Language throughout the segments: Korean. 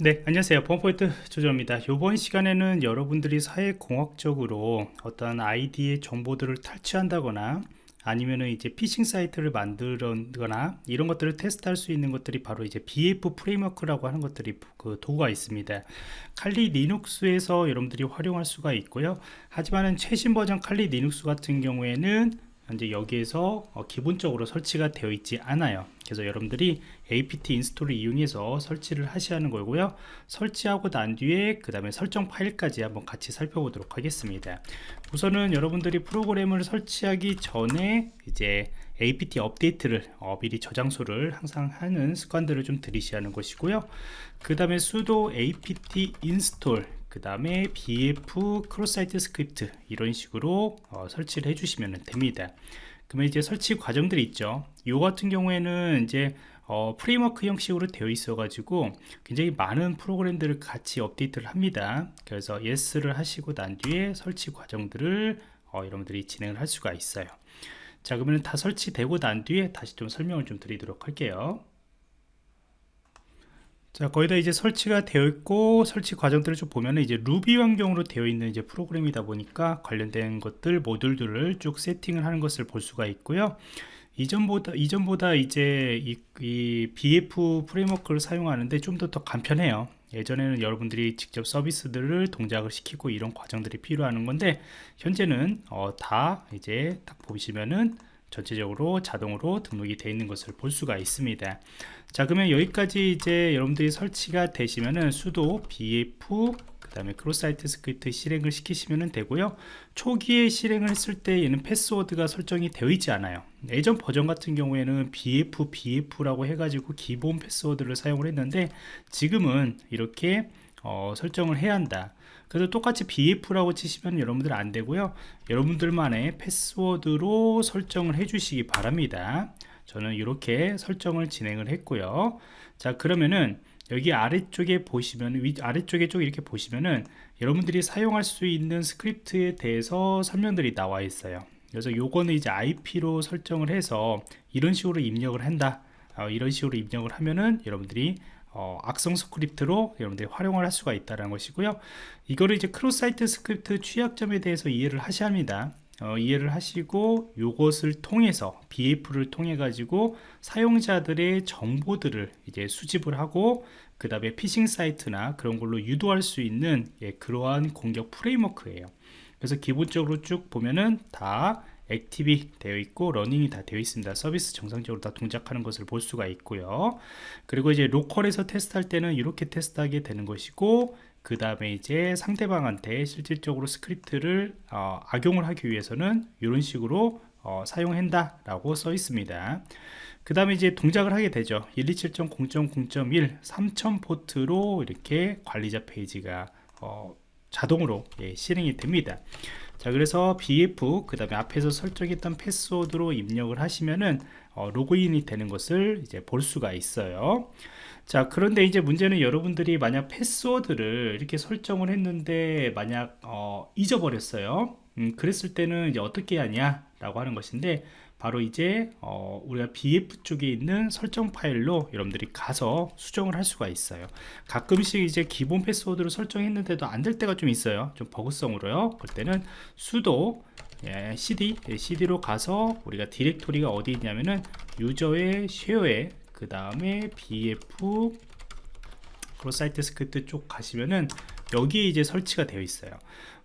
네 안녕하세요. 보안프로젝트 조정원입니다. 이번 시간에는 여러분들이 사회공학적으로 어떤 아이디의 정보들을 탈취한다거나 아니면은 이제 피싱 사이트를 만들거나 이런 것들을 테스트할 수 있는 것들이 바로 이제 BF 프레임워크라고 하는 것들이 그 도구가 있습니다. 칼리 리눅스에서 여러분들이 활용할 수가 있고요. 하지만은 최신 버전 칼리 리눅스 같은 경우에는 현재 여기에서 어, 기본적으로 설치가 되어 있지 않아요. 그래서 여러분들이 apt 인스톨을 이용해서 설치를 하셔야 하는 거고요. 설치하고 난 뒤에 그 다음에 설정 파일까지 한번 같이 살펴보도록 하겠습니다. 우선은 여러분들이 프로그램을 설치하기 전에 이제 apt update를 어, 미리 저장소를 항상 하는 습관들을 좀 들이셔야 하는 것이고요. 그 다음에 sudo apt install 그 다음에 bf 크로사이트 스크립트 이런 식으로 어, 설치를 해주시면 됩니다. 그러면 이제 설치 과정들이 있죠. 이 같은 경우에는 이제 어, framework 형식으로 되어 있어 가지고 굉장히 많은 프로그램들을 같이 업데이트를 합니다. 그래서 yes를 하시고 난 뒤에 설치 과정들을 어, 여러분들이 진행을 할 수가 있어요. 자 그러면 다 설치되고 난 뒤에 다시 좀 설명을 좀 드리도록 할게요 자 거의 다 이제 설치가 되어 있고 설치 과정들을 좀 보면은 이제 루비 환경으로 되어 있는 이제 프로그램이다 보니까 관련된 것들 모듈들을 쭉 세팅을 하는 것을 볼 수가 있고요. 이전보다 이전보다 이제 이, 이 BF 프레임워크를 사용하는데 좀 더더 간편해요. 예전에는 여러분들이 직접 서비스들을 동작을 시키고 이런 과정들이 필요한 건데 현재는 어, 다 이제 딱 보시면은 전체적으로 자동으로 등록이 되어 있는 것을 볼 수가 있습니다. 자 그러면 여기까지 이제 여러분들이 설치가 되시면은 sudo beef 그 다음에 cross site script 실행을 시키시면 되고요. 초기에 실행을 했을 때 얘는 패스워드가 설정이 되어 있지 않아요. 예전 버전 같은 경우에는 bf bf라고 해가지고 기본 패스워드를 사용을 했는데 지금은 이렇게 어, 설정을 해야 한다 그래서 똑같이 bf라고 치시면 여러분들 안 되고요. 여러분들만의 패스워드로 설정을 해 주시기 바랍니다. 저는 이렇게 설정을 진행을 했고요. 자 그러면은 여기 아래쪽에 보시면 위, 아래쪽에 쪽 이렇게 보시면은 여러분들이 사용할 수 있는 스크립트에 대해서 설명들이 나와 있어요. 그래서 요거는 이제 IP로 설정을 해서 이런 식으로 입력을 한다. 어, 이런 식으로 입력을 하면은 여러분들이 어, 악성 스크립트로 여러분들이 활용을 할 수가 있다는 것이고요. 이거를 이제 cross site script 취약점에 대해서 이해를 하셔야 합니다. 어, 이해를 하시고 이것을 통해서 BeEF를 통해 가지고 사용자들의 정보들을 이제 수집을 하고 그 다음에 피싱 사이트나 그런 걸로 유도할 수 있는 예, 그러한 공격 프레임워크예요. 그래서 기본적으로 쭉 보면은 다 액티비 되어 있고 러닝이 다 되어 있습니다. 서비스 정상적으로 다 동작하는 것을 볼 수가 있고요. 그리고 이제 로컬에서 테스트할 때는 이렇게 테스트하게 되는 것이고 그 다음에 이제 상대방한테 실질적으로 스크립트를 어, 악용을 하기 위해서는 이런 식으로 어, 사용한다 라고 써 있습니다. 그 다음에 이제 동작을 하게 되죠. 127.0.0.1 3000 포트로 이렇게 관리자 페이지가 어, 자동으로 예, 실행이 됩니다 자 그래서 bf 그 다음에 앞에서 설정했던 패스워드로 입력을 하시면은 어, 로그인이 되는 것을 이제 볼 수가 있어요. 자 그런데 이제 문제는 여러분들이 만약 패스워드를 이렇게 설정을 했는데 만약 어, 잊어버렸어요. 음, 그랬을 때는 이제 어떻게 하냐 라고 하는 것인데 바로 이제 어, 우리가 BF 쪽에 있는 설정 파일로 여러분들이 가서 수정을 할 수가 있어요. 가끔씩 이제 기본 패스워드를 설정했는데도 안 될 때가 좀 있어요. 좀 버그성으로요. 그럴 때는 sudo 예, cd 예, cd로 가서 우리가 디렉토리가 어디 있냐면은 유저의 쉐어에 그 다음에 bf 크로사이트 스크립트 쪽 가시면은 여기에 이제 설치가 되어 있어요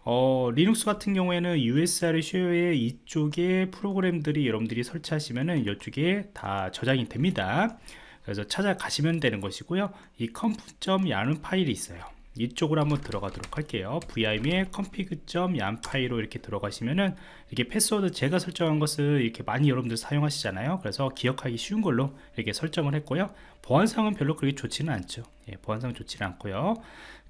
어, 리눅스 같은 경우에는 USR 쉐어에 이쪽에 프로그램들이 여러분들이 설치하시면은 이쪽에 다 저장이 됩니다. 그래서 찾아가시면 되는 것이고요. 이 컴프.얀 파일이 있어요. 이쪽으로 한번 들어가도록 할게요. Vim의 config.yan 파일로 이렇게 들어가시면은 이렇게 패스워드 제가 설정한 것을 이렇게 많이 여러분들 사용하시잖아요. 그래서 기억하기 쉬운 걸로 이렇게 설정을 했고요. 보안상은 별로 그렇게 좋지는 않죠. 예, 보안상 좋지는 않고요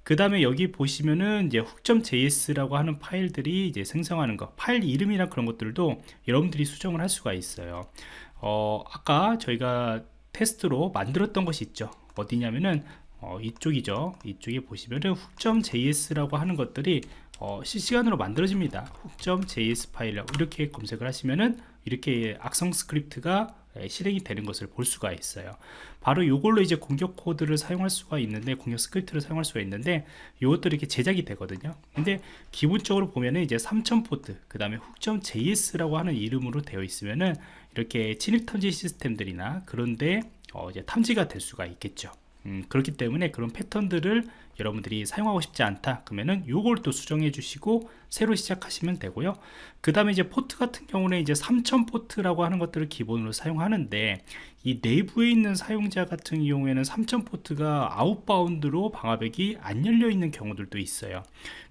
그 다음에 여기 보시면은 이제 훅.js라고 하는 파일들이 이제 생성하는 거 파일 이름이나 그런 것들도 여러분들이 수정을 할 수가 있어요. 어, 아까 저희가 테스트로 만들었던 것이 있죠. 어디냐면은 어, 이쪽이죠. 이쪽에 보시면은 훅.js라고 하는 것들이 어, 실시간으로 만들어집니다. 훅.js 파일 이렇게 검색을 하시면은 이렇게 악성 스크립트가 예, 실행이 되는 것을 볼 수가 있어요. 바로 이걸로 이제 공격 코드를 사용할 수가 있는데 공격 스크립트를 사용할 수가 있는데 이것들이 이렇게 제작이 되거든요. 근데 기본적으로 보면은 이제 3000 포트 그 다음에 훅점 JS라고 하는 이름으로 되어 있으면은 이렇게 진입 탐지 시스템들이나 그런데 어 이제 탐지가 될 수가 있겠죠. 음, 그렇기 때문에 그런 패턴들을 여러분들이 사용하고 싶지 않다 그러면은 요걸 또 수정해 주시고 새로 시작하시면 되고요. 그 다음에 이제 포트 같은 경우는 이제 3000 포트라고 하는 것들을 기본으로 사용하는데 이 내부에 있는 사용자 같은 경우에는 3000 포트가 아웃바운드로 방화벽이 안 열려 있는 경우들도 있어요.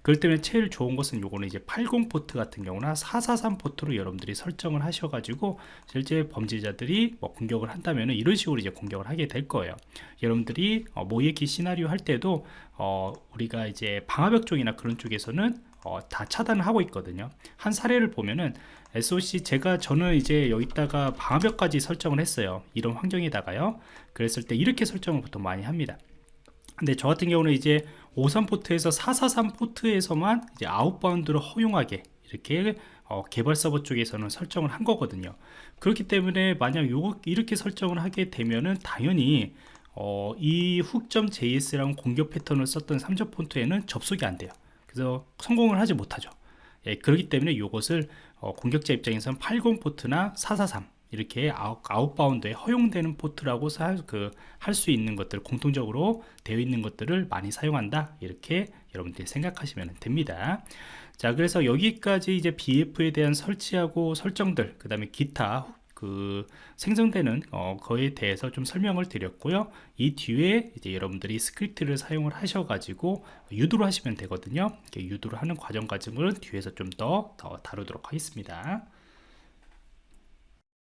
그럴 때는 제일 좋은 것은 요거는 이제 80 포트 같은 경우나 443 포트로 여러분들이 설정을 하셔가지고 실제 범죄자들이 뭐 공격을 한다면은 이런 식으로 이제 공격을 하게 될 거예요. 여러분들이 어, 모의기 시나리오 할 때도 어, 우리가 이제 방화벽 쪽이나 그런 쪽에서는 어, 다 차단을 하고 있거든요. 한 사례를 보면은 SOC 제가 저는 이제 여기다가 방화벽까지 설정을 했어요. 이런 환경에다가요. 그랬을 때 이렇게 설정을 보통 많이 합니다. 근데 저 같은 경우는 이제 53 포트에서 443 포트에서만 이제 아웃바운드로 허용하게 이렇게 어, 개발 서버 쪽에서는 설정을 한 거거든요. 그렇기 때문에 만약 요거 이렇게 설정을 하게 되면은 당연히 어, 이 훅점 JS라는 공격 패턴을 썼던 3점 폰트에는 접속이 안 돼요. 그래서 성공을 하지 못하죠. 예, 그렇기 때문에 이것을 어, 공격자 입장에서는 80 포트나 443 이렇게 아웃, 아웃바운드에 허용되는 포트라고 그, 할 수 있는 것들 공통적으로 되어 있는 것들을 많이 사용한다. 이렇게 여러분들이 생각하시면 됩니다. 자 그래서 여기까지 이제 BF에 대한 설치하고 설정들 그 다음에 기타 그 생성되는 어, 거에 대해서 좀 설명을 드렸고요. 이 뒤에 이제 여러분들이 스크립트를 사용을 하셔 가지고 유도를 하시면 되거든요. 유도를 하는 과정 과정을 뒤에서 좀더더 다루도록 하겠습니다